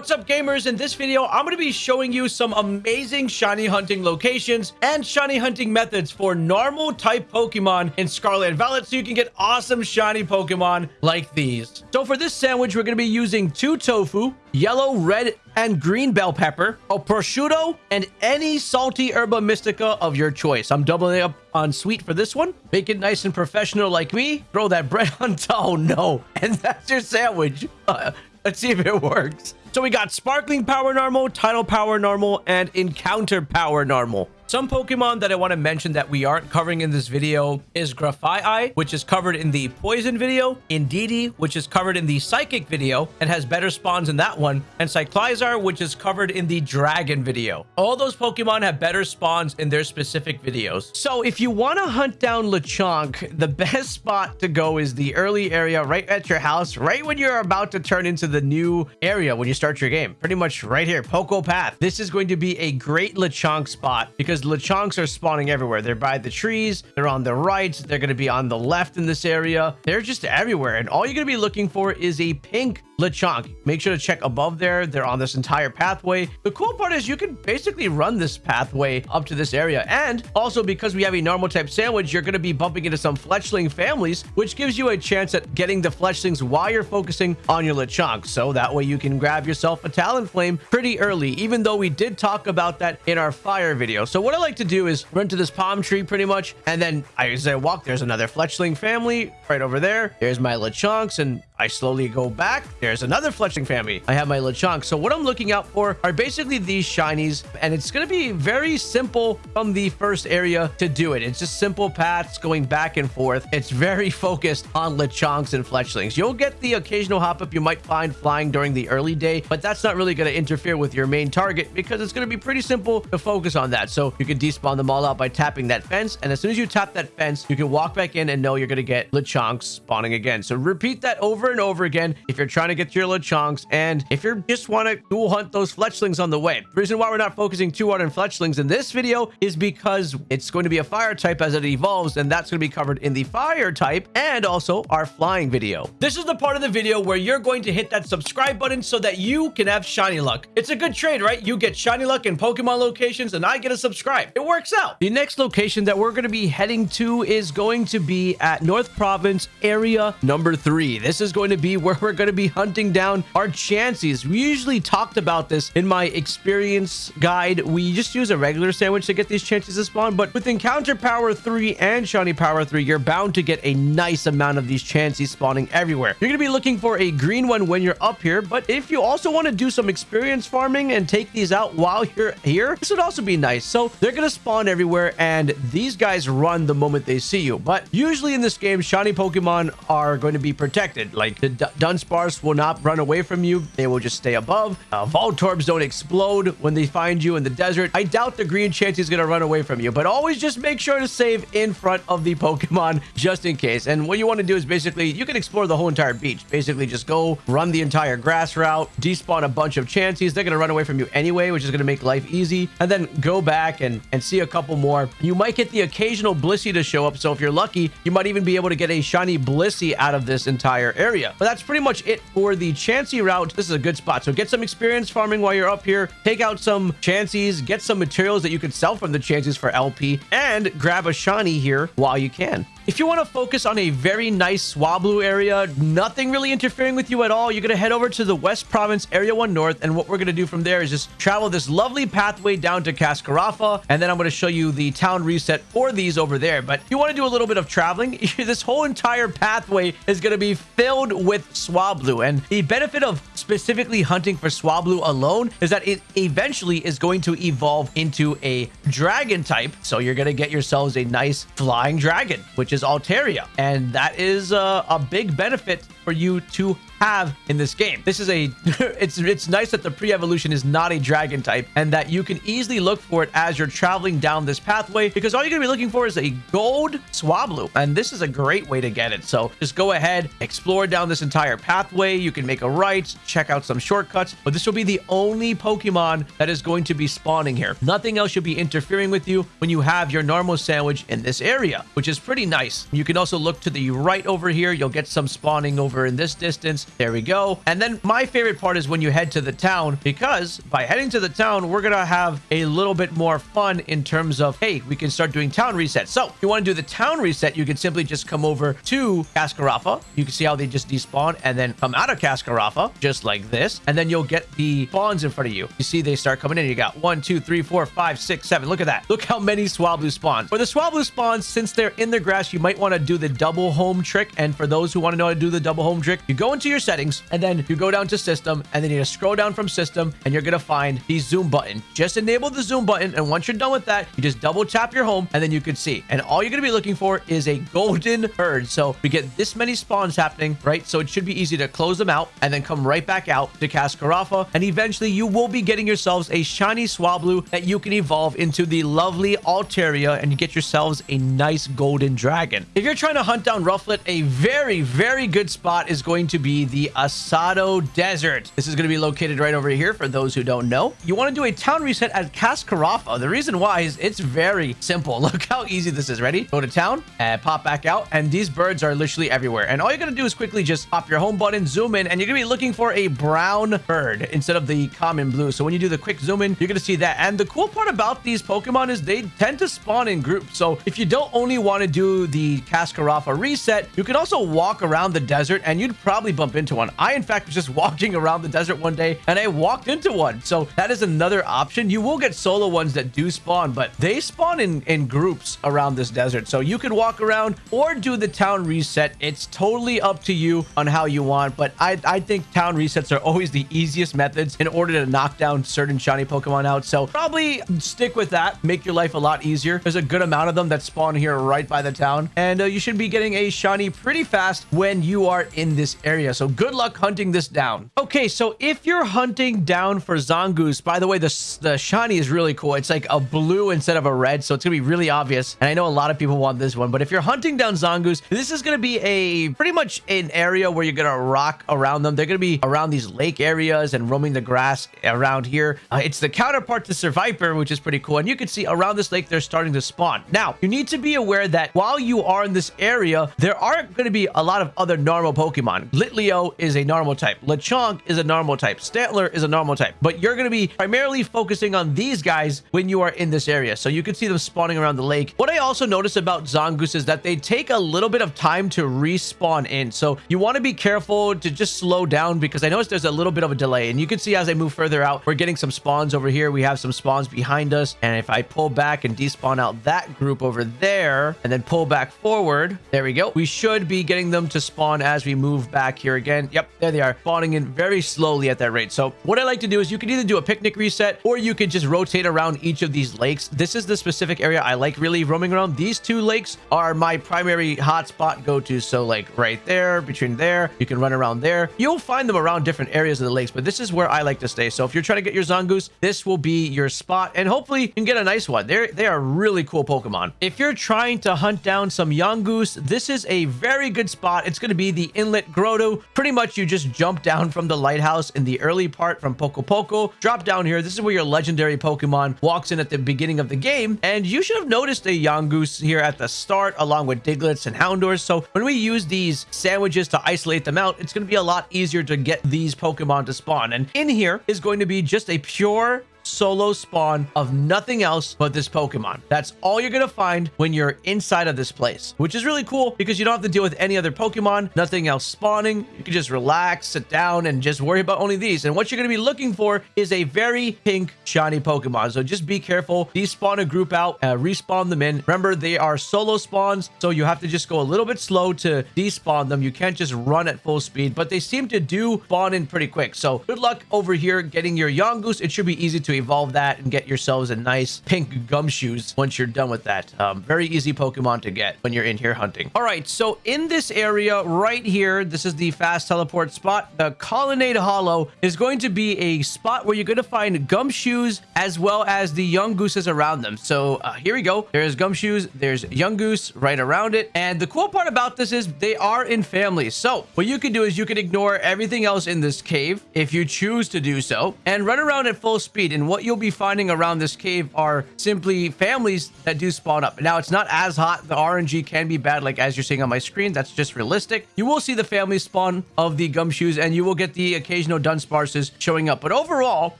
What's up gamers? In this video, I'm going to be showing you some amazing shiny hunting locations and shiny hunting methods for normal type Pokemon in Scarlet and Violet so you can get awesome shiny Pokemon like these. So for this sandwich, we're going to be using two tofu, yellow, red, and green bell pepper, a prosciutto, and any salty herba mystica of your choice. I'm doubling up on sweet for this one. Make it nice and professional like me. Throw that bread on. Oh no. And that's your sandwich. Uh, let's see if it works. So we got Sparkling Power Normal, Title Power Normal, and Encounter Power Normal. Some Pokemon that I want to mention that we aren't covering in this video is Grafaiai, which is covered in the Poison video, Indeedee, which is covered in the Psychic video and has better spawns in that one, and Cyclizar, which is covered in the Dragon video. All those Pokemon have better spawns in their specific videos. So if you want to hunt down Lechonk, the best spot to go is the early area right at your house, right when you're about to turn into the new area when you start your game. Pretty much right here, Poco Path. This is going to be a great Lechonk spot because because Lechonks are spawning everywhere. They're by the trees. They're on the right. They're going to be on the left in this area. They're just everywhere. And all you're going to be looking for is a pink Lechonk. Make sure to check above there. They're on this entire pathway. The cool part is you can basically run this pathway up to this area. And also because we have a normal type sandwich, you're going to be bumping into some Fletchling families, which gives you a chance at getting the Fletchlings while you're focusing on your Lechonk. So that way you can grab yourself a Talonflame pretty early, even though we did talk about that in our fire video. So what I like to do is run to this palm tree pretty much. And then as I walk, there's another Fletchling family right over there. There's my Lechonks and I slowly go back. There's another Fletchling family. I have my Lechonk. So what I'm looking out for are basically these shinies, and it's going to be very simple from the first area to do it. It's just simple paths going back and forth. It's very focused on Lechonks and Fletchlings. You'll get the occasional Hoppip you might find flying during the early day, but that's not really going to interfere with your main target because it's going to be pretty simple to focus on that. So you can despawn them all out by tapping that fence, and as soon as you tap that fence, you can walk back in and know you're going to get Lechonks spawning again. So repeat that over and over again if you're trying to get your Lechonks and if you just want to dual hunt those Fletchlings on the way. The reason why we're not focusing too hard on Fletchlings in this video is because it's going to be a fire type as it evolves and that's going to be covered in the fire type and also our flying video. This is the part of the video where you're going to hit that subscribe button so that you can have shiny luck. It's a good trade, right? You get shiny luck in Pokemon locations and I get a subscribe. Right, it works out. The next location that we're going to be heading to is going to be at North Province area number three. This is going to be where we're going to be hunting down our Chanseys. We usually talked about this in my experience guide. We just use a regular sandwich to get these Chanseys to spawn, but with Encounter Power 3 and Shiny Power 3, you're bound to get a nice amount of these Chanseys spawning everywhere. You're going to be looking for a green one when you're up here, but if you also want to do some experience farming and take these out while you're here, this would also be nice. So they're going to spawn everywhere, and these guys run the moment they see you. But usually in this game, shiny Pokemon are going to be protected. Like the Dunsparce will not run away from you. They will just stay above. Uh, Voltorbs don't explode when they find you in the desert. I doubt the green Chansey is going to run away from you, but always just make sure to save in front of the Pokemon just in case. And what you want to do is basically, you can explore the whole entire beach. Basically, just go run the entire grass route, despawn a bunch of Chanseys. They're going to run away from you anyway, which is going to make life easy. And then go back and, and see a couple more. You might get the occasional Blissey to show up. So if you're lucky, you might even be able to get a shiny Blissey out of this entire area. But that's pretty much it for the Chansey route. This is a good spot. So get some experience farming while you're up here. Take out some Chanseys. Get some materials that you can sell from the Chanseys for LP. And grab a shiny here while you can. If you want to focus on a very nice Swablu area, nothing really interfering with you at all, you're going to head over to the West Province Area 1 North, and what we're going to do from there is just travel this lovely pathway down to Cascarafa, and then I'm going to show you the town reset for these over there. But if you want to do a little bit of traveling, this whole entire pathway is going to be filled with Swablu, and the benefit of specifically hunting for Swablu alone is that it eventually is going to evolve into a dragon type, so you're going to get yourselves a nice flying dragon, which is is Altaria. And that is uh, a big benefit for you to have in this game. This is a, it's it's nice that the pre-evolution is not a dragon type and that you can easily look for it as you're traveling down this pathway because all you're gonna be looking for is a gold Swablu. And this is a great way to get it. So just go ahead, explore down this entire pathway. You can make a right, check out some shortcuts, but this will be the only Pokemon that is going to be spawning here. Nothing else should be interfering with you when you have your normal sandwich in this area, which is pretty nice. You can also look to the right over here. You'll get some spawning over in this distance There we go. And then my favorite part is when you head to the town because by heading to the town, we're going to have a little bit more fun in terms of, hey, we can start doing town resets. So if you want to do the town reset, you can simply just come over to Cascarafa. You can see how they just despawn and then come out of Cascarafa just like this. And then you'll get the spawns in front of you. You see they start coming in. You got one, two, three, four, five, six, seven. Look at that. Look how many Swablu spawns. For the Swablu spawns, since they're in the grass, you might want to do the double home trick. And for those who want to know how to do the double home trick, you go into your settings and then you go down to system and then you just scroll down from system and you're going to find the zoom button. Just enable the zoom button. And once you're done with that, you just double tap your home and then you can see. And all you're going to be looking for is a golden herd. So we get this many spawns happening, right? So it should be easy to close them out and then come right back out to Cascarafa. And eventually you will be getting yourselves a shiny Swablu that you can evolve into the lovely Altaria and you get yourselves a nice golden dragon. If you're trying to hunt down Rufflet, a very, very good spot is going to be the Asado Desert. This is going to be located right over here for those who don't know. You want to do a town reset at Cascarafa. The reason why is it's very simple. Look how easy this is. Ready? Go to town and pop back out. And these birds are literally everywhere. And all you're going to do is quickly just pop your home button, zoom in, and you're going to be looking for a brown bird instead of the common blue. So when you do the quick zoom in, you're going to see that. And the cool part about these Pokemon is they tend to spawn in groups. So if you don't only want to do the Cascarafa reset, you can also walk around the desert and you'd probably bump one. I, in fact, was just walking around the desert one day and I walked into one. So that is another option. You will get solo ones that do spawn, but they spawn in, in groups around this desert. So you can walk around or do the town reset. It's totally up to you on how you want, but I, I think town resets are always the easiest methods in order to knock down certain shiny Pokemon out. So probably stick with that. Make your life a lot easier. There's a good amount of them that spawn here right by the town. And uh, you should be getting a shiny pretty fast when you are in this area. So good luck hunting this down. Okay, so if you're hunting down for Zangoose, by the way, the, the shiny is really cool. It's like a blue instead of a red, so it's going to be really obvious. And I know a lot of people want this one, but if you're hunting down Zangoose, this is going to be a pretty much an area where you're going to rock around them. They're going to be around these lake areas and roaming the grass around here. Uh, it's the counterpart to Seviper, which is pretty cool. And you can see around this lake, they're starting to spawn. Now, you need to be aware that while you are in this area, there are going to be a lot of other normal Pokemon. Litleo is a normal type. Lechonk is a normal type. Stantler is a normal type. But you're going to be primarily focusing on these guys when you are in this area. So you can see them spawning around the lake. What I also noticed about Zangoose is that they take a little bit of time to respawn in. So you want to be careful to just slow down because I noticed there's a little bit of a delay. And you can see as I move further out, we're getting some spawns over here. We have some spawns behind us. And if I pull back and despawn out that group over there and then pull back forward, there we go. We should be getting them to spawn as we move back here again. Yep, there they are spawning in very slowly at that rate. So what I like to do is you can either do a picnic reset or you can just rotate around each of these lakes. This is the specific area I like really roaming around. These two lakes are my primary hotspot go-to. So like right there, between there, you can run around there. You'll find them around different areas of the lakes, but this is where I like to stay. So if you're trying to get your Zangoose, this will be your spot and hopefully you can get a nice one. They're, they are really cool Pokemon. If you're trying to hunt down some Yungoos, this is a very good spot. It's going to be the Inlet Grotto. Pretty much you just jump down from the lighthouse in the early part from Poco Poco, drop down here. This is where your legendary Pokemon walks in at the beginning of the game. And you should have noticed a Yungoos here at the start along with Digletts and Houndours. So when we use these sandwiches to isolate them out, it's going to be a lot easier to get these Pokemon to spawn. And in here is going to be just a pure solo spawn of nothing else but this Pokemon. That's all you're going to find when you're inside of this place, which is really cool because you don't have to deal with any other Pokemon, nothing else spawning. You can just relax, sit down, and just worry about only these. And what you're going to be looking for is a very pink shiny Pokemon. So just be careful. These spawn a group out, uh, respawn them in. Remember, they are solo spawns, so you have to just go a little bit slow to despawn them. You can't just run at full speed, but they seem to do spawn in pretty quick. So good luck over here getting your Yungoos. It should be easy to evolve that and get yourselves a nice pink Gumshoos once you're done with that. Um, very easy Pokemon to get when you're in here hunting. All right, so in this area right here, this is the fast teleport spot. The Colonnade Hollow is going to be a spot where you're going to find Gumshoos as well as the Yungooses around them. So uh, here we go. There's Gumshoos, there's Yungoos right around it. And the cool part about this is they are in families. So what you can do is you can ignore everything else in this cave if you choose to do so and run around at full speed. And what you'll be finding around this cave are simply families that do spawn up. Now, it's not as hot. The RNG can be bad, like as you're seeing on my screen. That's just realistic. You will see the family spawn of the Gumshoos, and you will get the occasional dunsparces showing up. But overall,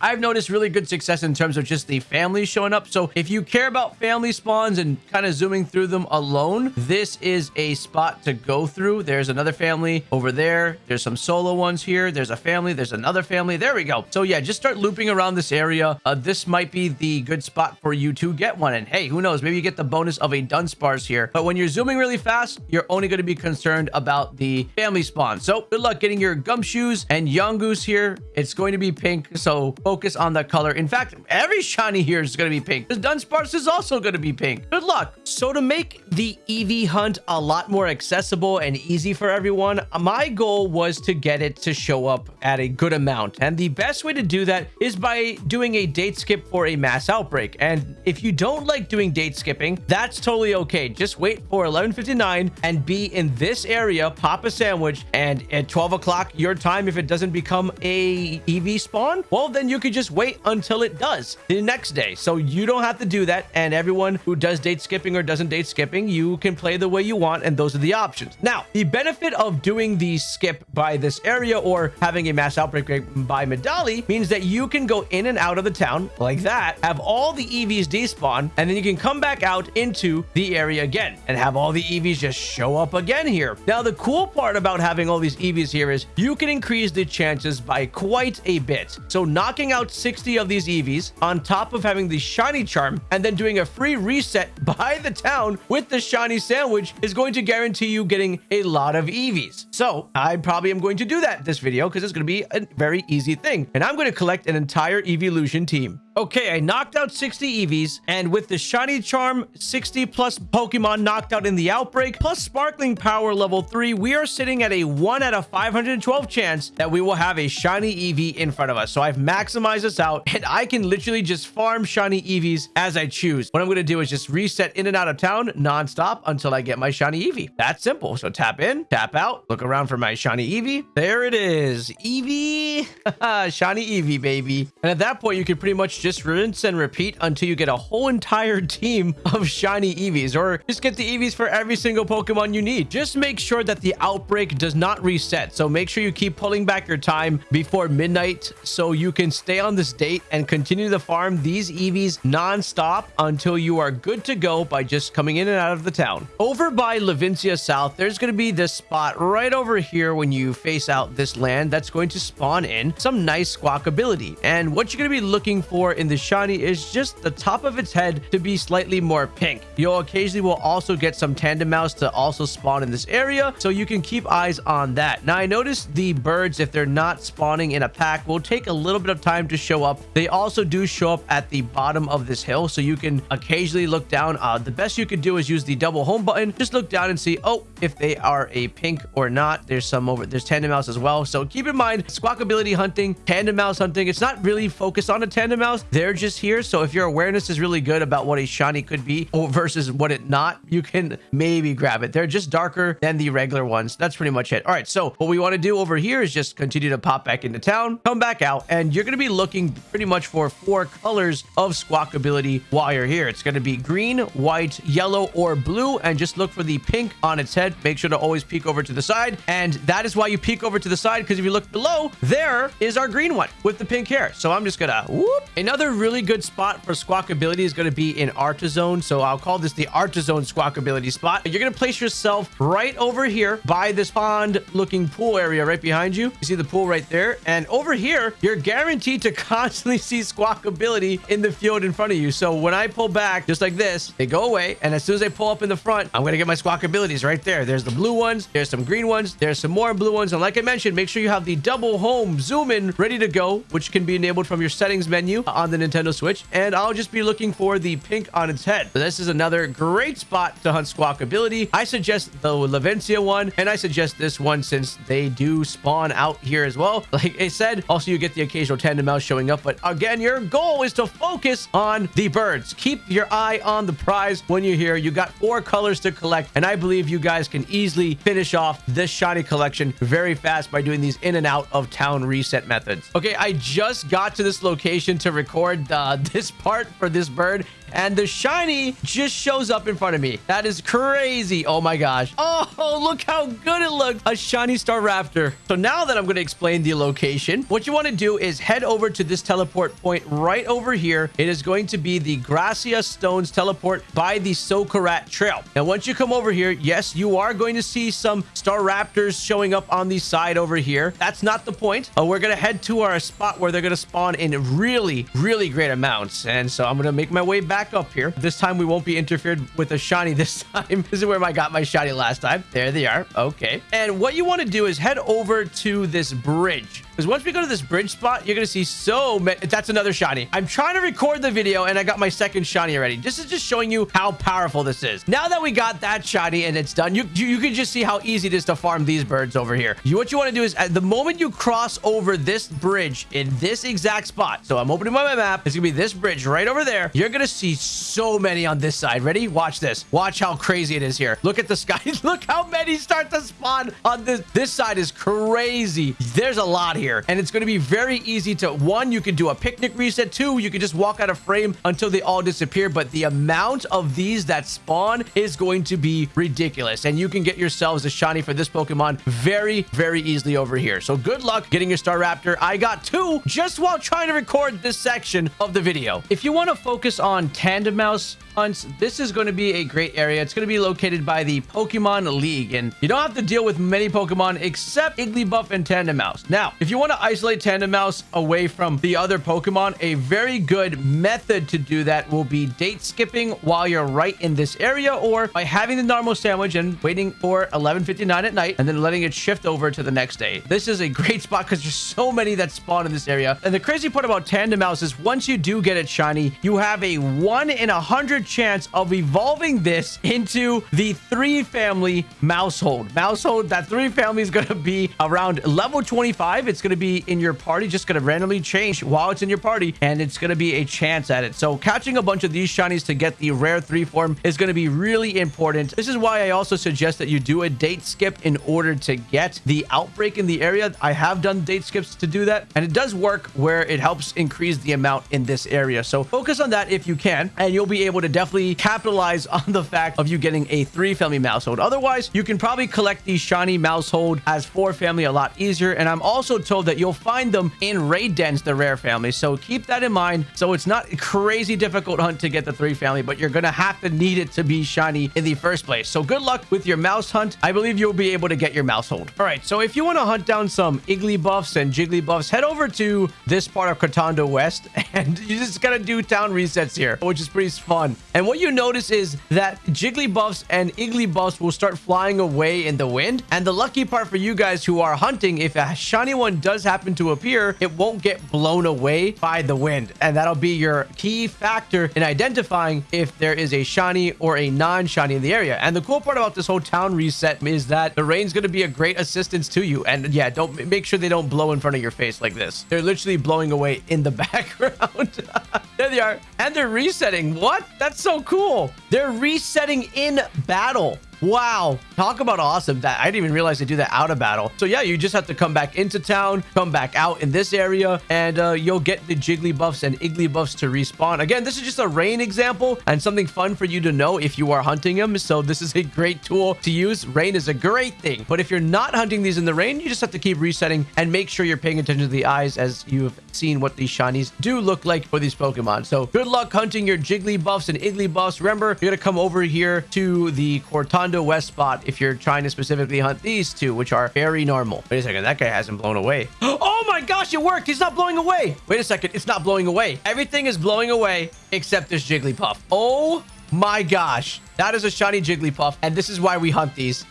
I've noticed really good success in terms of just the families showing up. So if you care about family spawns and kind of zooming through them alone, this is a spot to go through. There's another family over there. There's some solo ones here. There's a family. There's another family. There we go. So yeah, just start looping around this area. Uh, this might be the good spot for you to get one. And hey, who knows? Maybe you get the bonus of a Dunsparce here. But when you're zooming really fast, you're only going to be concerned about the family spawn. So good luck getting your Gumshoos and Yungoos here. It's going to be pink. So focus on the color. In fact, every shiny here is going to be pink. The Dunsparce is also going to be pink. Good luck. So to make the Eevee hunt a lot more accessible and easy for everyone, my goal was to get it to show up at a good amount. And the best way to do that is by doing a date skip for a mass outbreak. And if you don't like doing date skipping, that's totally okay. Just wait for 1159 and be in this area, pop a sandwich, and at 12 o'clock your time, if it doesn't become a Eevee spawn, well, then you could just wait until it does the next day. So you don't have to do that. And everyone who does date skipping or doesn't date skipping, you can play the way you want. And those are the options. Now, the benefit of doing the skip by this area or having a mass outbreak by Medali means that you can go in and out of the town like that, have all the Eevees despawn, and then you can come back out into the area again and have all the Eevees just show up again here. Now, the cool part about having all these Eevees here is you can increase the chances by quite a bit. So knocking out 60 of these Eevees on top of having the shiny charm and then doing a free reset by the town with the shiny sandwich is going to guarantee you getting a lot of Eevees. So I probably am going to do that this video because it's going to be a very easy thing. And I'm going to collect an entire evolution team. Okay, I knocked out 60 Eevees, and with the Shiny Charm, 60 plus Pokemon knocked out in the Outbreak, plus Sparkling Power level 3, we are sitting at a 1 out of 512 chance that we will have a Shiny Eevee in front of us. So I've maximized this out, and I can literally just farm Shiny Eevees as I choose. What I'm going to do is just reset in and out of town non-stop until I get my Shiny Eevee. That's simple. So tap in, tap out, look around for my Shiny Eevee. There it is. Eevee. Shiny Eevee, baby. And at that point, you can pretty much just rinse and repeat until you get a whole entire team of shiny Eevees, or just get the Eevees for every single Pokemon you need. Just make sure that the outbreak does not reset. So make sure you keep pulling back your time before midnight so you can stay on this date and continue to farm these Eevees non-stop until you are good to go by just coming in and out of the town. Over by Levincia South, there's going to be this spot right over here when you face out this land that's going to spawn in some nice Squawkabilly. And what you're going to be looking for in the shiny is just the top of its head to be slightly more pink. You'll occasionally will also get some Tandemaus to also spawn in this area, so you can keep eyes on that. Now, I noticed the birds, if they're not spawning in a pack, will take a little bit of time to show up. They also do show up at the bottom of this hill, so you can occasionally look down. Uh, the best you could do is use the double home button. Just look down and see, oh, if they are a pink or not. There's some over, there's Tandemaus as well. So keep in mind, Squawkabilly hunting, Tandemaus hunting, it's not really focused on a Tandemaus. They're just here. So if your awareness is really good about what a shiny could be versus what it not, you can maybe grab it. They're just darker than the regular ones. That's pretty much it. All right. So what we want to do over here is just continue to pop back into town, come back out, and you're going to be looking pretty much for four colors of Squawkabilly while you're here. It's going to be green, white, yellow, or blue, and just look for the pink on its head. Make sure to always peek over to the side. And that is why you peek over to the side, because if you look below, there is our green one with the pink hair. So I'm just going to whoop. Another really good spot for Squawkabilly is going to be in Artazon. So I'll call this the Artazon Squawkabilly spot. You're going to place yourself right over here by this pond looking pool area right behind you. You see the pool right there. And over here, you're guaranteed to constantly see Squawkabilly in the field in front of you. So when I pull back just like this, they go away. And as soon as I pull up in the front, I'm going to get my Squawkabillies right there. There's the blue ones. There's some green ones. There's some more blue ones. And like I mentioned, make sure you have the double home zoom in ready to go, which can be enabled from your settings menu on the Nintendo Switch. And I'll just be looking for the pink on its head. So this is another great spot to hunt Squawkabilly. I suggest the Levincia one, and I suggest this one since they do spawn out here as well. Like I said, also you get the occasional Tandemaus showing up, but again, your goal is to focus on the birds. Keep your eye on the prize when you're here. You got four colors to collect, and I believe you guys can easily finish off this shiny collection very fast by doing these in and out of town reset methods. Okay, I just got to this location to record uh, this part for this bird and the shiny just shows up in front of me. That is crazy. Oh my gosh. Oh, look how good it looks. A shiny Staraptor. So now that I'm going to explain the location, what you want to do is head over to this teleport point right over here. It is going to be the Gracia Stones teleport by the Socarrat Trail. Now, once you come over here, yes, you are going to see some Staraptors showing up on the side over here. That's not the point. Uh, we're going to head to our spot where they're going to spawn in really, really great amounts. And so I'm going to make my way back back up here. This time we won't be interfered with a shiny this time. this is where I got my shiny last time. There they are. Okay. And what you want to do is head over to this bridge. Because once we go to this bridge spot, you're going to see so many... That's another shiny. I'm trying to record the video, and I got my second shiny already. This is just showing you how powerful this is. Now that we got that shiny and it's done, you, you, you can just see how easy it is to farm these birds over here. You, what you want to do is, at the moment you cross over this bridge in this exact spot, so I'm opening my map, it's going to be this bridge right over there. You're going to see so many on this side. Ready? Watch this. Watch how crazy it is here. Look at the sky. Look how many start to spawn on this. This side is crazy. There's a lot here here. And it's going to be very easy to, one, you can do a picnic reset. Two, you can just walk out of frame until they all disappear. But the amount of these that spawn is going to be ridiculous. And you can get yourselves a shiny for this Pokemon very, very easily over here. So good luck getting your Staraptor. I got two just while trying to record this section of the video. If you want to focus on Tandemaus, hunts, this is going to be a great area. It's going to be located by the Pokemon League, and you don't have to deal with many Pokemon except Igglybuff and Tandemaus. Now, if you want to isolate Tandemaus away from the other Pokemon, a very good method to do that will be date skipping while you're right in this area, or by having the normal sandwich and waiting for 11.59 at night, and then letting it shift over to the next day. This is a great spot because there's so many that spawn in this area. And the crazy part about Tandemaus is once you do get it shiny, you have a 1 in a 100 chance of evolving this into the three family Maushold. Maushold, that three family is going to be around level 25. It's going to be in your party, just going to randomly change while it's in your party, and it's going to be a chance at it. So catching a bunch of these shinies to get the rare three form is going to be really important. This is why I also suggest that you do a date skip in order to get the outbreak in the area. I have done date skips to do that, and it does work where it helps increase the amount in this area. So focus on that if you can, and you'll be able to definitely capitalize on the fact of you getting a three family Maushold. Otherwise, you can probably collect the shiny Maushold as four family a lot easier. And I'm also told that you'll find them in raid dens, the rare family. So keep that in mind. So it's not a crazy difficult hunt to get the three family, but you're going to have to need it to be shiny in the first place. So good luck with your mouse hunt. I believe you'll be able to get your Maushold. All right. So if you want to hunt down some Igglybuffs and Jigglybuffs, head over to this part of Cortondo West and you just got to do town resets here, which is pretty fun. And what you notice is that Jigglybuffs and Igglybuffs will start flying away in the wind. And the lucky part for you guys who are hunting, if a shiny one does happen to appear, it won't get blown away by the wind. And that'll be your key factor in identifying if there is a shiny or a non-shiny in the area. And the cool part about this whole town reset is that the rain's going to be a great assistance to you. And yeah, don't make sure they don't blow in front of your face like this. They're literally blowing away in the background. there they are. And they're resetting. What? That's so cool. They're resetting in battle. Wow. Talk about awesome. That I didn't even realize they do that out of battle. So yeah, you just have to come back into town, come back out in this area, and uh, you'll get the Jigglybuffs and Igglybuffs to respawn. Again, this is just a rain example and something fun for you to know if you are hunting them. So this is a great tool to use. Rain is a great thing. But if you're not hunting these in the rain, you just have to keep resetting and make sure you're paying attention to the eyes as you've seen what these shinies do look like for these Pokemon. So good luck hunting your Jigglybuffs and Igglybuffs. Remember, you're going to come over here to the Cortondo West spot if you're trying to specifically hunt these two, which are very normal. Wait a second. That guy hasn't blown away. Oh my gosh, it worked. He's not blowing away. Wait a second. It's not blowing away. Everything is blowing away except this Jigglypuff. Oh my gosh. That is a shiny Jigglypuff. And this is why we hunt these.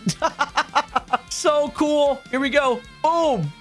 so cool. Here we go. Boom.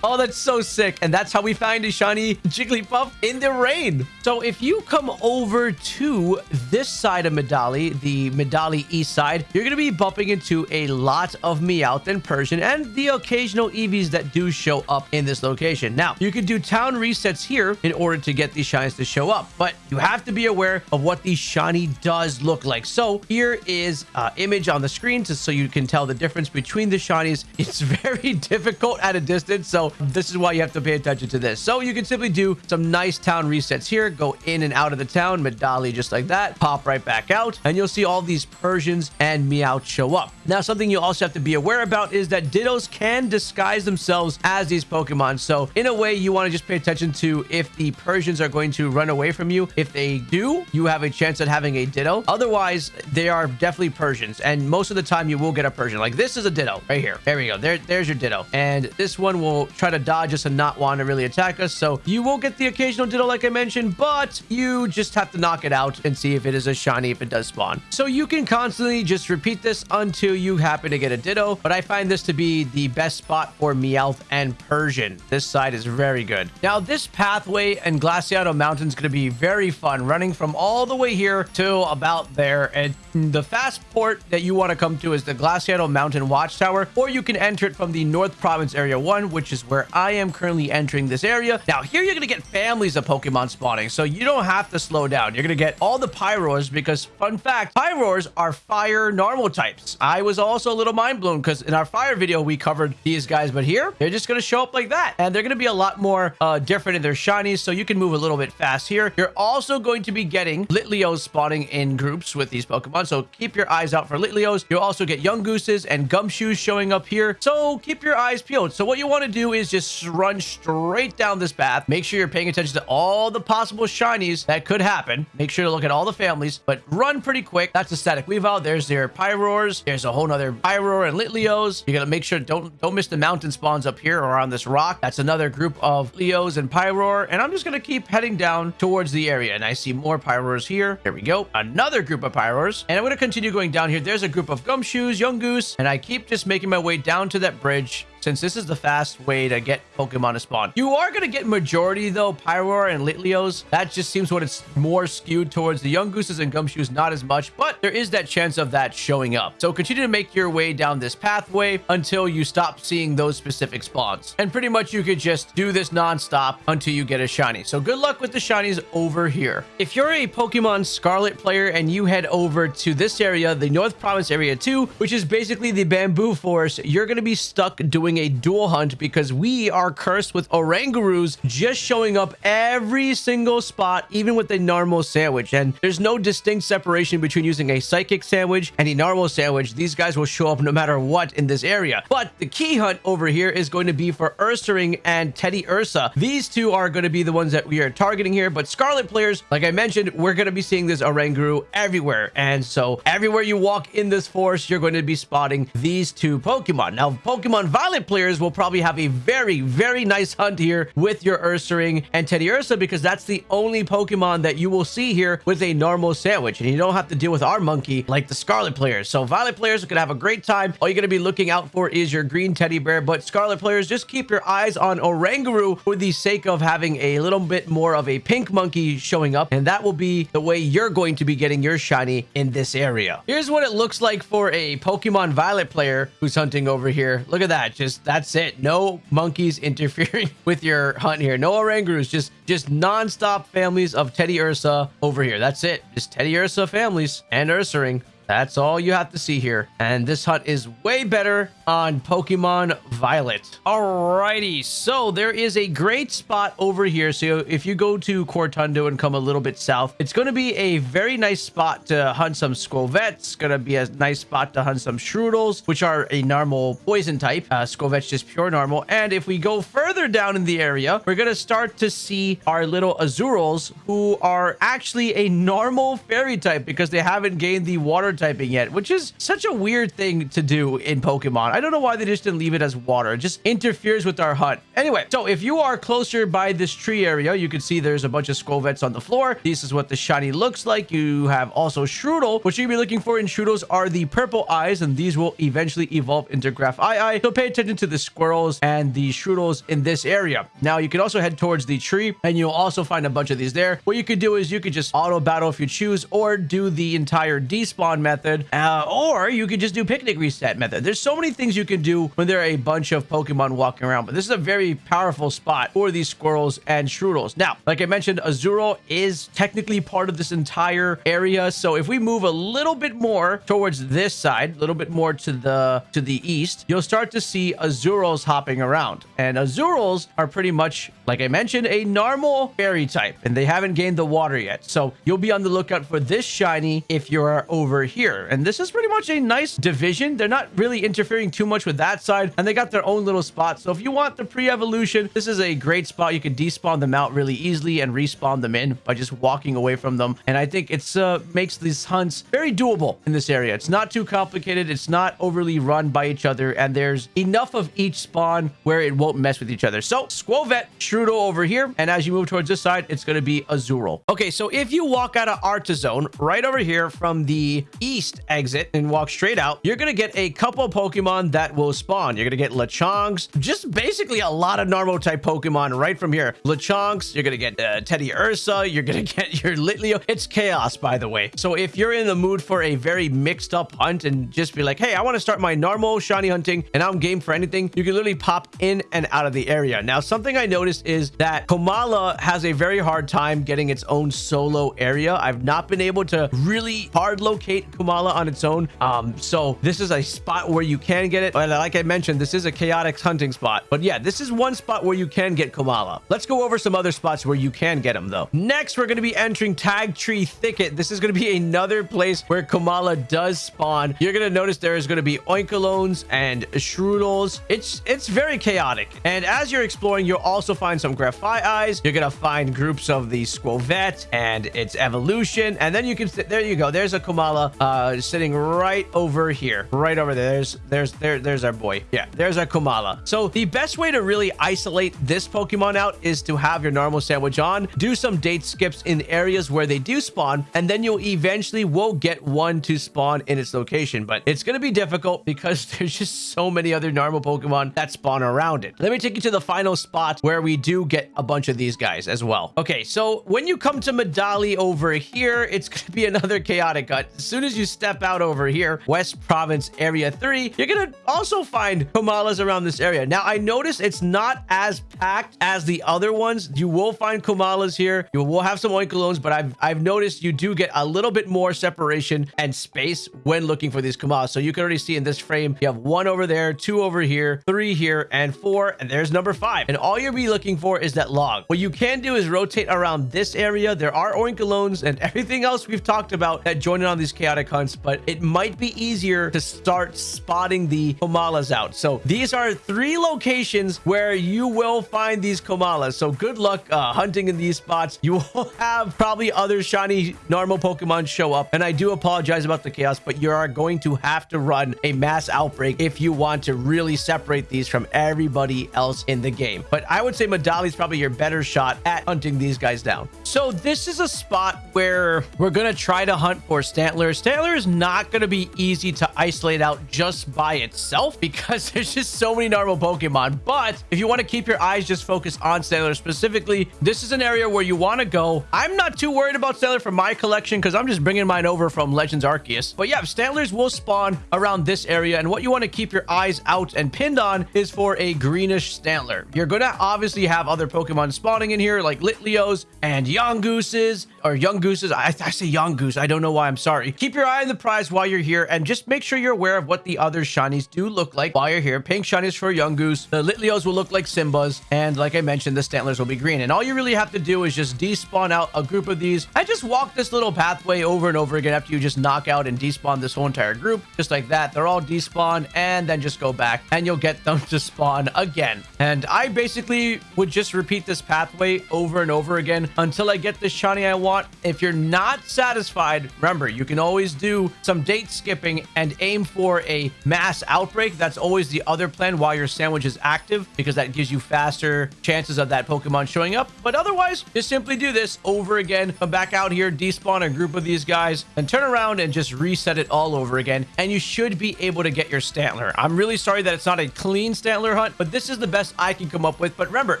Oh, that's so sick. And that's how we find a shiny Jigglypuff in the rain. So if you come over to this side of Medali, the Medali east side, you're going to be bumping into a lot of Meowth and Persian and the occasional Eevees that do show up in this location. Now, you can do town resets here in order to get these shinies to show up, but you have to be aware of what the shiny does look like. So here is uh, image on the screen to, so you can tell the difference between the shinies. It's very difficult difficult at a distance. So this is why you have to pay attention to this. So you can simply do some nice town resets here. Go in and out of the town. Medali just like that. Pop right back out. And you'll see all these Persians and Meowth show up. Now, something you also have to be aware about is that Dittos can disguise themselves as these Pokemon. So in a way, you want to just pay attention to if the Persians are going to run away from you. If they do, you have a chance at having a Ditto. Otherwise, they are definitely Persians. And most of the time, you will get a Persian. Like this is a Ditto right here. There we go. There, there's your Ditto. And this one will try to dodge us and not want to really attack us. So you will get the occasional Ditto, like I mentioned, but you just have to knock it out and see if it is a shiny if it does spawn. So you can constantly just repeat this until you happen to get a Ditto. But I find this to be the best spot for Meowth and Persian. This side is very good. Now, this pathway and Glaseado Mountain is going to be very fun, running from all the way here to about there. And the fast port that you want to come to is the Glaseado Mountain Watchtower, or you can enter it from the North Province Area 1, which is where I am currently entering this area. Now, here you're going to get families of Pokemon spawning, so you don't have to slow down. You're going to get all the Pyroars because, fun fact, Pyroars are fire normal types. I was also a little mind blown because in our fire video, we covered these guys, but here, they're just going to show up like that. And they're going to be a lot more uh, different in their shinies, so you can move a little bit fast here. You're also going to be getting Litleos spawning in groups with these Pokemon, so keep your eyes out for Litleos. You'll also get Yungooses and Gumshoos showing up here, so keep your eyes So what you want to do is just run straight down this path. Make sure you're paying attention to all the possible shinies that could happen. Make sure to look at all the families, but run pretty quick. That's a static Weavile. There's their Pyroars. There's a whole nother Pyroar and Litleos. You gotta make sure don't don't miss the mountain spawns up here or on this rock. That's another group of Leos and Pyroar. And I'm just gonna keep heading down towards the area. And I see more Pyroars here. There we go. Another group of Pyroars. And I'm gonna continue going down here. There's a group of Gumshoos, young goose, and I keep just making my way down to that bridge since this is the fast way to get Pokemon to spawn. You are going to get majority, though, Pyroar and Litleos. That just seems what it's more skewed towards. The Yungooses and Gumshoos, not as much, but there is that chance of that showing up. So continue to make your way down this pathway until you stop seeing those specific spawns. And pretty much you could just do this non-stop until you get a shiny. So good luck with the shinies over here. If you're a Pokemon Scarlet player and you head over to this area, the North Province Area 2, which is basically the Bamboo Forest, you're going to be stuck doing a dual hunt because we are cursed with Orangurus just showing up every single spot, even with a normal sandwich. And there's no distinct separation between using a psychic sandwich and a normal sandwich. These guys will show up no matter what in this area. But the key hunt over here is going to be for Ursaring and Teddiursa. These two are going to be the ones that we are targeting here. But Scarlet players, like I mentioned, we're going to be seeing this Oranguru everywhere. And so everywhere you walk in this forest, you're going to be spotting these two Pokemon. Now, Pokemon Violet players will probably have a very, very nice hunt here with your Ursaring and Teddiursa because that's the only Pokemon that you will see here with a normal sandwich. And you don't have to deal with our monkey like the Scarlet players. So Violet players are going to have a great time. All you're going to be looking out for is your green teddy bear. But Scarlet players, just keep your eyes on Oranguru for the sake of having a little bit more of a pink monkey showing up. And that will be the way you're going to be getting your shiny in this area. Here's what it looks like for a Pokemon Violet player who's hunting over here. Look at that. Just that's it. No monkeys interfering with your hunt here. No Orangurus. Just just non-stop families of Teddiursa over here. That's it. Just Teddiursa families and Ursaring. That's all you have to see here. And this hunt is way better on Pokemon Violet. Alrighty, so there is a great spot over here. So if you go to Cortondo and come a little bit south, it's going to be a very nice spot to hunt some Skwovet's. Going to be a nice spot to hunt some Shroodles, which are a normal poison type. Uh, just pure normal. And if we go further down in the area, we're going to start to see our little Azurills, who are actually a normal fairy type because they haven't gained the water typing yet, which is such a weird thing to do in Pokemon. I don't know why they just didn't leave it as water. It just interferes with our hunt. Anyway, so if you are closer by this tree area, you can see there's a bunch of Skwovet's on the floor. This is what the shiny looks like. You have also Shroodle. What to be looking for in Shroodles are the purple eyes, and these will eventually evolve into Grafaiai. So pay attention to the squirrels and the Shroodles in this area. Now, you can also head towards the tree, and you'll also find a bunch of these there. What you could do is you could just auto battle if you choose, or do the entire despawn method, uh, or you could just do picnic reset method. There's so many things you can do when there are a bunch of Pokemon walking around, but this is a very powerful spot for these squirrels and Shroodles. Now, like I mentioned, Azurill is technically part of this entire area. So if we move a little bit more towards this side, a little bit more to the to the east, you'll start to see Azurills hopping around. And Azurills are pretty much, like I mentioned, a normal fairy type, and they haven't gained the water yet. So you'll be on the lookout for this shiny if you're over here. And this is pretty much a nice division. They're not really interfering too much with that side, and they got their own little spot. So if you want the pre-evolution, this is a great spot. You can despawn them out really easily and respawn them in by just walking away from them. And I think it's uh, makes these hunts very doable in this area. It's not too complicated. It's not overly run by each other, and there's enough of each spawn where it won't mess with each other. So Skwovet, Shrudo over here, and as you move towards this side, it's going to be Azurill. Okay, so if you walk out of Artazon right over here from the east exit and walk straight out, you're going to get a couple Pokemon that will spawn. You're going to get Lechonks, just basically a lot of normal type Pokemon right from here. Lechonks, you're going to get uh, Teddiursa, you're going to get your Litleo. It's chaos, by the way. So if you're in the mood for a very mixed up hunt and just be like, hey, I want to start my normal shiny hunting and I'm game for anything, you can literally pop in and out of the area. Now, something I noticed is that Komala has a very hard time getting its own solo area. I've not been able to really hard locate Komala on its own. Um, so this is a spot where you can get it. And like I mentioned, this is a chaotic hunting spot. But yeah, this is one spot where you can get Komala. Let's go over some other spots where you can get them though. Next, we're going to be entering Tag Tree Thicket. This is going to be another place where Komala does spawn. You're going to notice there is going to be Oinkolognes and Shroodles. It's it's very chaotic. And as you're exploring, you'll also find some Grafaiais. You're going to find groups of the Skwovet and its evolution. And then you can, there you go. There's a Komala uh, sitting right over here. Right over there. There's, there's, there, there's our boy. Yeah, there's our Komala. So the best way to really isolate this Pokemon out is to have your normal sandwich on, do some date skips in areas where they do spawn, and then you'll eventually will get one to spawn in its location. But it's going to be difficult because there's just so many other normal Pokemon that spawn around it. Let me take you to the final spot where we do get a bunch of these guys as well. Okay, so when you come to Medali over here, it's going to be another chaotic cut. As soon as you step out over here, West Province Area 3, you're going to also find Komalas around this area. Now, I notice it's not as packed as the other ones. You will find Komalas here. You will have some Oinkolognes, but I've, I've noticed you do get a little bit more separation and space when looking for these Komalas. So you can already see in this frame, you have one over there, two over here, three here, and four, and there's number five. And all you'll be looking for is that log. What you can do is rotate around this area. There are Oinkolognes and everything else we've talked about that join in on these chaotic hunts, but it might be easier to start spotting the Komalas out. So these are three locations where you will find these Komalas. So good luck uh, hunting in these spots. You will have probably other shiny normal Pokemon show up. And I do apologize about the chaos, but you are going to have to run a mass outbreak if you want to really separate these from everybody else in the game. But I would say Medali is probably your better shot at hunting these guys down. So this is a spot where we're going to try to hunt for Stantler. Stantler is not going to be easy to isolate out just by itself because there's just so many normal Pokemon. But if you want to keep your eyes just focused on Stantler specifically, this is an area where you want to go. I'm not too worried about Stantler for my collection because I'm just bringing mine over from Legends Arceus. But yeah, Stantlers will spawn around this area. And what you want to keep your eyes out and pinned on is for a greenish Stantler. You're going to obviously have other Pokemon spawning in here like Litleos and Yungooses or Yungooses. I, I say Yungoos. I don't know why. I'm sorry. Keep your eye on the prize while you're here and just make sure you're aware of what the other shinies do look like while you're here. Pink shinies for Yungoos. The Litleos will look like Simbas. And like I mentioned, the Stantlers will be green. And all you really have to do is just despawn out a group of these and just walk this little pathway over and over again after you just knock out and despawn this whole entire group. Just like that. They're all despawned and then just go back and you'll get them to spawn again. And I basically would just repeat this pathway over and over again until I get the shiny I want. If you're not satisfied, remember, you can always do some date skipping and aim for a mass outbreak. That's always the other plan while your sandwich is active because that gives you faster chances of that Pokemon showing up. But otherwise, just simply do this over again. Come back out here, despawn a group of these guys, and turn around and just reset it all over again. And you should be able to get your Stantler. I'm really sorry that it's not a clean Stantler hunt, but this is the best I can come up with. But remember,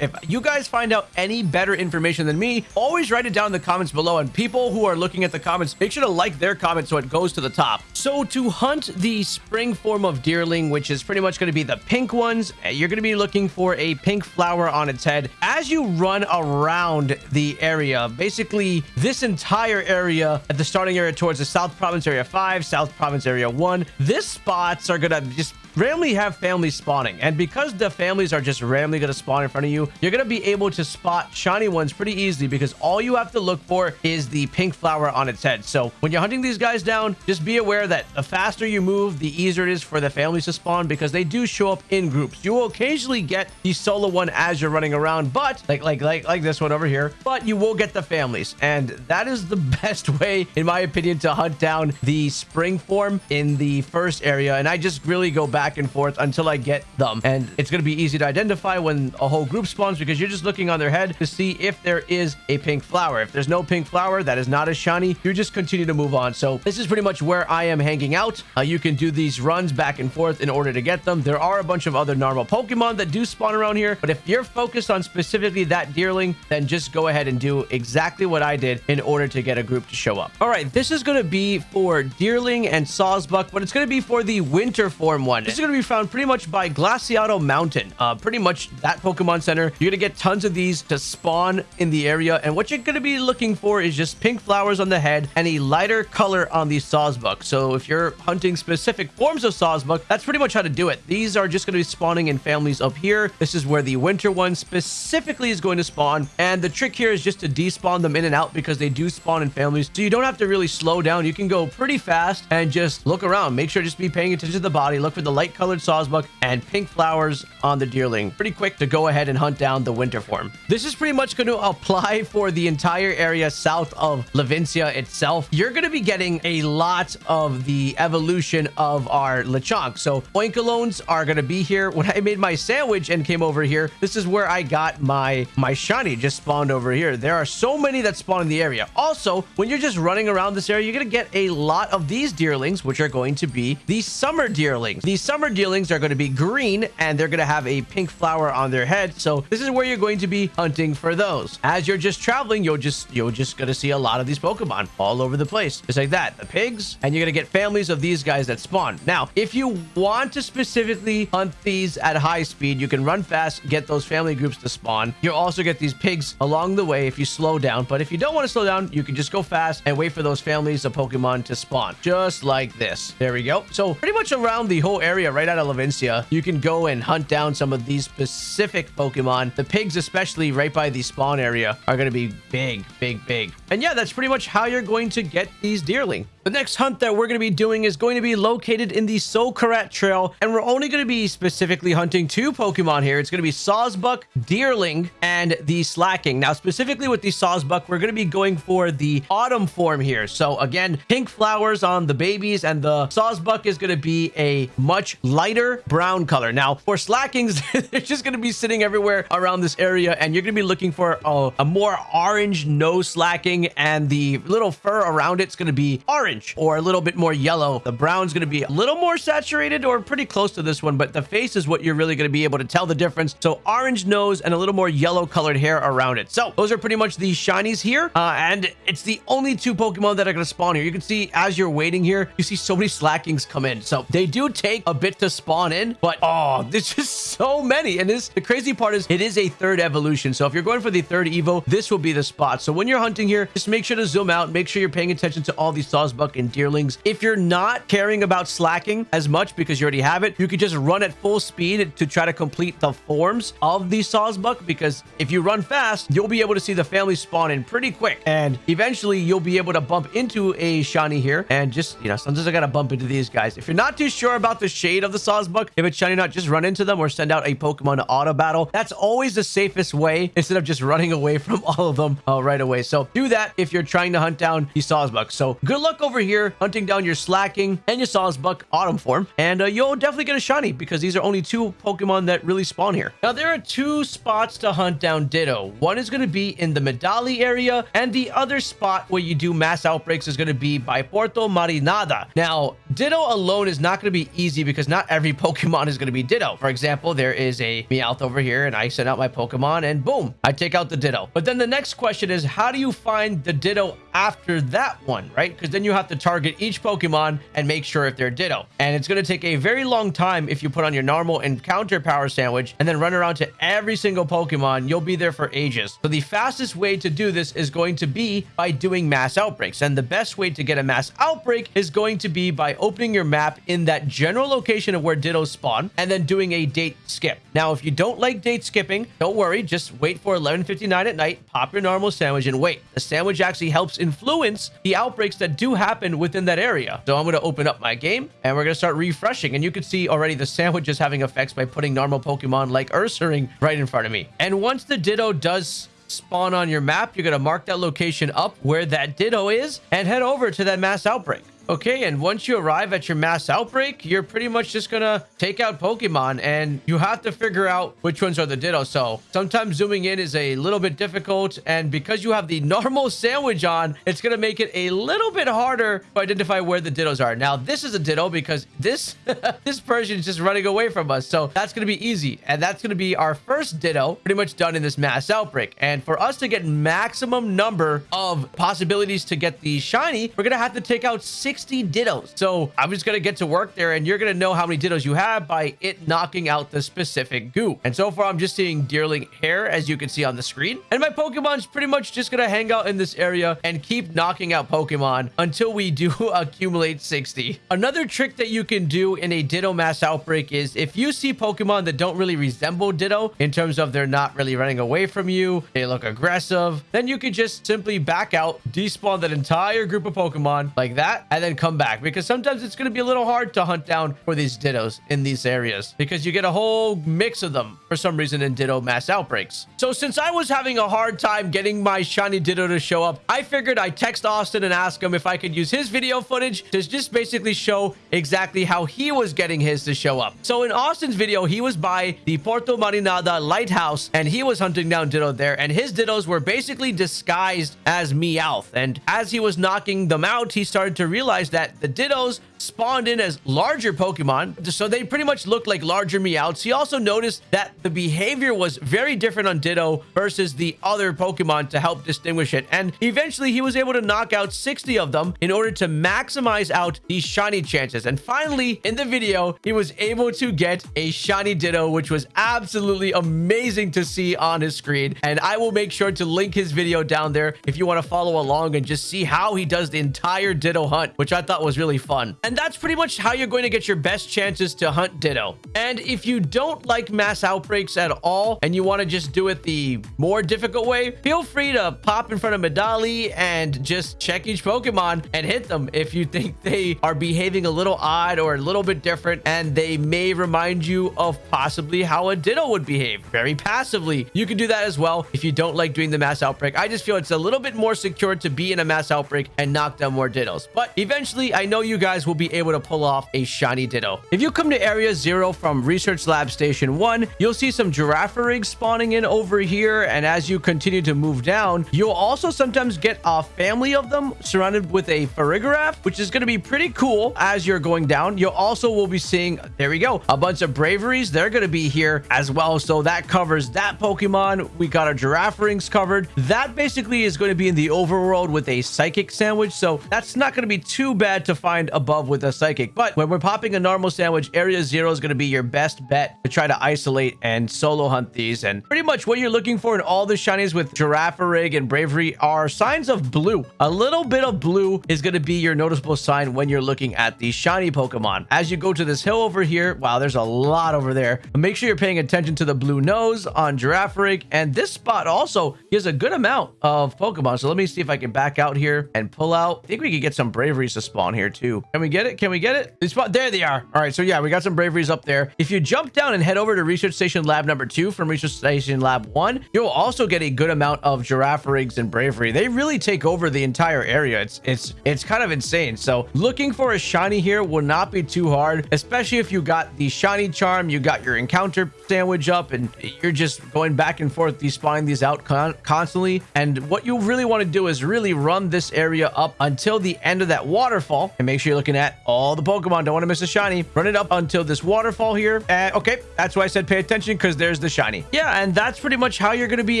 if you guys find out any better information than me, always write it down in the comments below. And people who are looking at the comments, make sure to like their comment so it goes to the top. So to hunt the spring form of deerling, which is pretty much going to be the pink ones, eh, you're going to be looking for a pink flower on its head. As you run around the area, basically this entire area at the starting area towards the South Province Area 5, South Province Area 1, this spots are going to just randomly have families spawning. And because the families are just randomly going to spawn in front of you, you're going to be able to spot shiny ones pretty easily because all you have to look for is the pink flower on its head. So when you're hunting these guys down, just be aware that the faster you move, the easier it is for the families to spawn because they do show up in groups. You will occasionally get the solo one as you're running around, but like like like like this one over here, but you will get the families. And that is the best way, in my opinion, to hunt down the spring form in the first area. And I just really go back back and forth until I get them. And it's going to be easy to identify when a whole group spawns because you're just looking on their head to see if there is a pink flower. If there's no pink flower, that is not as shiny, you just continue to move on. So this is pretty much where I am hanging out. Uh, you can do these runs back and forth in order to get them. There are a bunch of other normal Pokemon that do spawn around here, but if you're focused on specifically that Deerling, then just go ahead and do exactly what I did in order to get a group to show up. All right, this is going to be for Deerling and Sawsbuck, but it's going to be for the winter form one is going to be found pretty much by Glaseado Mountain. Uh, pretty much that Pokemon Center. You're going to get tons of these to spawn in the area. And what you're going to be looking for is just pink flowers on the head and a lighter color on the Sawsbuck. So if you're hunting specific forms of Sawsbuck, that's pretty much how to do it. These are just going to be spawning in families up here. This is where the winter one specifically is going to spawn. And the trick here is just to despawn them in and out because they do spawn in families. So you don't have to really slow down. You can go pretty fast and just look around. Make sure just be paying attention to the body. Look for the light light colored Sawsbuck and pink flowers on the Deerling. Pretty quick to go ahead and hunt down the winter form. This is pretty much going to apply for the entire area south of Levincia itself. You're going to be getting a lot of the evolution of our Lechonk. So Oinkolognes are going to be here. When I made my sandwich and came over here, this is where I got my, my shiny just spawned over here. There are so many that spawn in the area. Also, when you're just running around this area, you're going to get a lot of these deerlings, which are going to be the summer deerlings. These summer deerlings are going to be green and they're going to have a pink flower on their head. So this is where you're going to be hunting for those. As you're just traveling, you'll just you're just going to see a lot of these Pokemon all over the place. Just like that. The pigs. And you're going to get families of these guys that spawn. Now, if you want to specifically hunt these at high speed, you can run fast, get those family groups to spawn. You'll also get these pigs along the way if you slow down. But if you don't want to slow down, you can just go fast and wait for those families of Pokemon to spawn. Just like this. There we go. So pretty much around the whole area area right out of Levincia, you can go and hunt down some of these specific Pokemon. The pigs, especially right by the spawn area, are going to be big, big, big. And yeah, that's pretty much how you're going to get these Deerling. The next hunt that we're going to be doing is going to be located in the Socarrat Trail, and we're only going to be specifically hunting two Pokemon here. It's going to be Sawsbuck, Deerling, and the Slaking. Now, specifically with the Sawsbuck, we're going to be going for the autumn form here. So again, pink flowers on the babies, and the Sawsbuck is going to be a much lighter brown color. Now, for Slakings, they're just going to be sitting everywhere around this area, and you're going to be looking for a, a more orange nose Slaking, and the little fur around it's going to be orange orange or a little bit more yellow. The brown's going to be a little more saturated or pretty close to this one, but the face is what you're really going to be able to tell the difference. So orange nose and a little more yellow colored hair around it. So those are pretty much the shinies here. Uh, and it's the only two Pokemon that are going to spawn here. You can see as you're waiting here, you see so many Slakings come in. So they do take a bit to spawn in, but oh, there's just so many. And this, the crazy part is it is a third evolution. So if you're going for the third Evo, this will be the spot. So when you're hunting here, just make sure to zoom out, make sure you're paying attention to all these Sawsbuck and Deerlings. If you're not caring about Slaking as much because you already have it, you could just run at full speed to try to complete the forms of the Sawsbuck because if you run fast, you'll be able to see the family spawn in pretty quick. And eventually you'll be able to bump into a shiny here and just, you know, sometimes I gotta bump into these guys. If you're not too sure about the shade of the Sawsbuck, if it's shiny or not, just run into them or send out a Pokemon to auto battle. That's always the safest way instead of just running away from all of them uh, right away. So do that if you're trying to hunt down the Sawsbuck. So good luck over here hunting down your Slaking and your Sawsbuck Autumn form. And uh, you'll definitely get a shiny because these are only two Pokemon that really spawn here. Now, there are two spots to hunt down Ditto. One is going to be in the Medali area, and the other spot where you do mass outbreaks is going to be by Porto Marinada. Now, Ditto alone is not going to be easy because not every Pokemon is going to be Ditto. For example, there is a Meowth over here and I send out my Pokemon and boom, I take out the Ditto. But then the next question is how do you find the Ditto after that one, right? Because then you have to target each Pokemon and make sure if they're Ditto. And it's going to take a very long time if you put on your normal encounter power sandwich and then run around to every single Pokemon. You'll be there for ages. So the fastest way to do this is going to be by doing mass outbreaks. And the best way to get a mass outbreak is going to be by opening your map in that general location of where Dittos spawn and then doing a date skip. Now, if you don't like date skipping, don't worry. Just wait for 11.59 at night, pop your normal sandwich and wait. The sandwich actually helps influence the outbreaks that do happen within that area. So I'm going to open up my game and we're going to start refreshing. And you can see already the sandwich is having effects by putting normal Pokemon like Ursaring right in front of me. And once the Ditto does spawn on your map, you're going to mark that location up where that Ditto is and head over to that mass outbreak. Okay, and once you arrive at your mass outbreak, you're pretty much just gonna take out Pokemon and you have to figure out which ones are the Ditto. So sometimes zooming in is a little bit difficult. And because you have the normal sandwich on, it's gonna make it a little bit harder to identify where the Dittos are. Now, this is a Ditto because this, this Persian is just running away from us. So that's gonna be easy. And that's gonna be our first Ditto pretty much done in this mass outbreak. And for us to get maximum number of possibilities to get the shiny, we're gonna have to take out six 60 dittos. So I'm just going to get to work there and you're going to know how many dittos you have by it knocking out the specific goo. And so far, I'm just seeing Deerling hair, as you can see on the screen. And my Pokemon's pretty much just going to hang out in this area and keep knocking out Pokemon until we do accumulate 60. Another trick that you can do in a Ditto mass outbreak is if you see Pokemon that don't really resemble Ditto in terms of they're not really running away from you, they look aggressive, then you can just simply back out, despawn that entire group of Pokemon like that, and then then come back because sometimes it's going to be a little hard to hunt down for these dittos in these areas because you get a whole mix of them for some reason in ditto mass outbreaks. So since I was having a hard time getting my shiny ditto to show up, I figured I'd text Austin and ask him if I could use his video footage to just basically show exactly how he was getting his to show up. So in Austin's video, he was by the Porto Marinada lighthouse and he was hunting down ditto there and his dittos were basically disguised as Meowth. And as he was knocking them out, he started to realize that the Dittos spawned in as larger Pokemon, so they pretty much looked like larger Meowths. He also noticed that the behavior was very different on Ditto versus the other Pokemon to help distinguish it. And eventually, he was able to knock out 60 of them in order to maximize out these shiny chances. And finally, in the video, he was able to get a shiny Ditto, which was absolutely amazing to see on his screen. And I will make sure to link his video down there if you want to follow along and just see how he does the entire Ditto hunt, which I thought was really fun. And that's pretty much how you're going to get your best chances to hunt Ditto. And if you don't like mass outbreaks at all and you want to just do it the more difficult way, feel free to pop in front of Medali and just check each Pokemon and hit them if you think they are behaving a little odd or a little bit different and they may remind you of possibly how a Ditto would behave very passively. You can do that as well if you don't like doing the mass outbreak. I just feel it's a little bit more secure to be in a mass outbreak and knock down more Dittos. But eventually, I know you guys will be able to pull off a shiny Ditto. If you come to Area 0 from Research Lab Station 1, you'll see some Girafarigs spawning in over here, and as you continue to move down, you'll also sometimes get a family of them surrounded with a Farigiraf, which is going to be pretty cool as you're going down. You also will be seeing, there we go, a bunch of Braviaries. They're going to be here as well, so that covers that Pokemon. We got our Girafarigs covered. That basically is going to be in the overworld with a Psychic sandwich, so that's not going to be too bad to find above with a psychic. But when we're popping a normal sandwich, area zero is going to be your best bet to try to isolate and solo hunt these. And pretty much what you're looking for in all the shinies with Girafarig and Braviary are signs of blue. A little bit of blue is going to be your noticeable sign when you're looking at the shiny Pokemon. As you go to this hill over here, wow, there's a lot over there. Make sure you're paying attention to the blue nose on Girafarig. And this spot also gives a good amount of Pokemon. So let me see if I can back out here and pull out. I think we could get some braviaries to spawn here too. Can we get it? Can we get it? Spawn there they are. All right, so yeah, we got some braviaries up there. If you jump down and head over to Research Station Lab number two from Research Station Lab one, you'll also get a good amount of girafarigs and braviary. They really take over the entire area. It's it's it's kind of insane. So looking for a shiny here will not be too hard, especially if you got the shiny charm, you got your encounter sandwich up, and you're just going back and forth despawning these out con constantly. And what you really want to do is really run this area up until the end of that waterfall and make sure you're looking at at all the Pokemon. Don't want to miss a shiny. Run it up until this waterfall here. Okay, that's why I said pay attention because there's the shiny. Yeah, and that's pretty much how you're going to be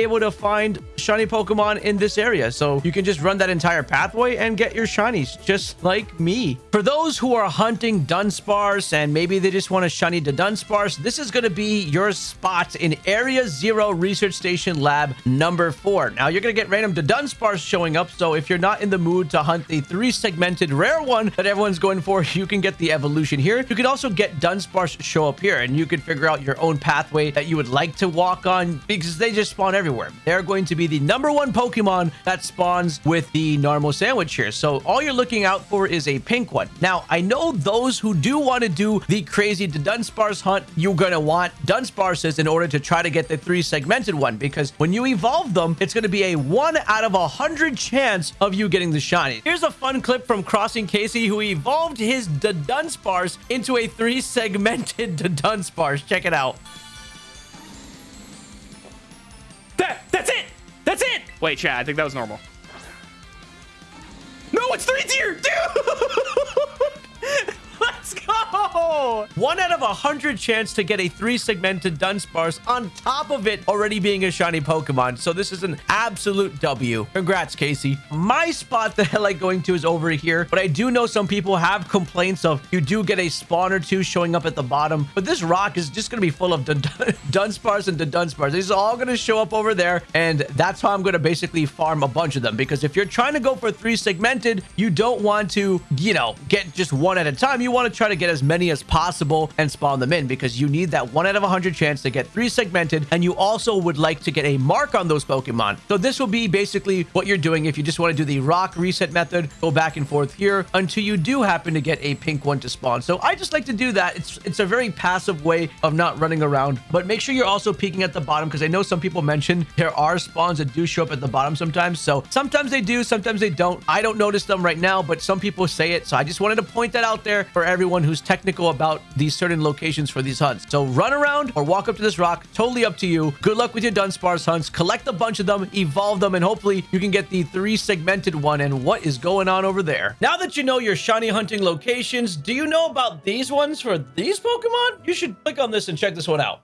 able to find shiny Pokemon in this area. So you can just run that entire pathway and get your shinies just like me. For those who are hunting Dunsparce and maybe they just want a shiny Dudunsparce, this is going to be your spot in Area Zero Research Station Lab number four. Now you're going to get random Dudunsparce showing up. So if you're not in the mood to hunt the three segmented rare one that everyone's going for, you can get the evolution here. You can also get Dunsparce show up here and you can figure out your own pathway that you would like to walk on because they just spawn everywhere. They're going to be the number one Pokemon that spawns with the normal sandwich here. So all you're looking out for is a pink one. Now, I know those who do want to do the crazy Dunsparce hunt, you're going to want Dunsparces in order to try to get the three segmented one because when you evolve them, it's going to be a one out of a hundred chance of you getting the shiny. Here's a fun clip from Crossing Casey who evolved his Dunsparce into a three segmented Dunsparce. Check it out. That, that's it! That's it! Wait, Chad, I think that was normal. No, it's three tier! Dude! Go! One out of a hundred chance to get a three segmented Dunsparce on top of it already being a shiny Pokemon. So this is an absolute W. Congrats, Casey. My spot that I like going to is over here, but I do know some people have complaints of you do get a spawn or two showing up at the bottom, but this rock is just going to be full of Dun Dunsparce and Dunsparce. These are all going to show up over there, and that's how I'm going to basically farm a bunch of them, because if you're trying to go for three segmented, you don't want to, you know, get just one at a time. You want to try to get as many as possible and spawn them in because you need that one out of a 100 chance to get three segmented and you also would like to get a mark on those Pokemon. So this will be basically what you're doing if you just want to do the rock reset method, go back and forth here until you do happen to get a pink one to spawn. So I just like to do that. It's, it's a very passive way of not running around, but make sure you're also peeking at the bottom because I know some people mentioned there are spawns that do show up at the bottom sometimes. So sometimes they do, sometimes they don't. I don't notice them right now, but some people say it. So I just wanted to point that out there for everyone who's technical about these certain locations for these hunts. So run around or walk up to this rock. Totally up to you. Good luck with your Dunsparce hunts. Collect a bunch of them, evolve them, and hopefully you can get the three segmented one and what is going on over there. Now that you know your shiny hunting locations, do you know about these ones for these Pokemon? You should click on this and check this one out.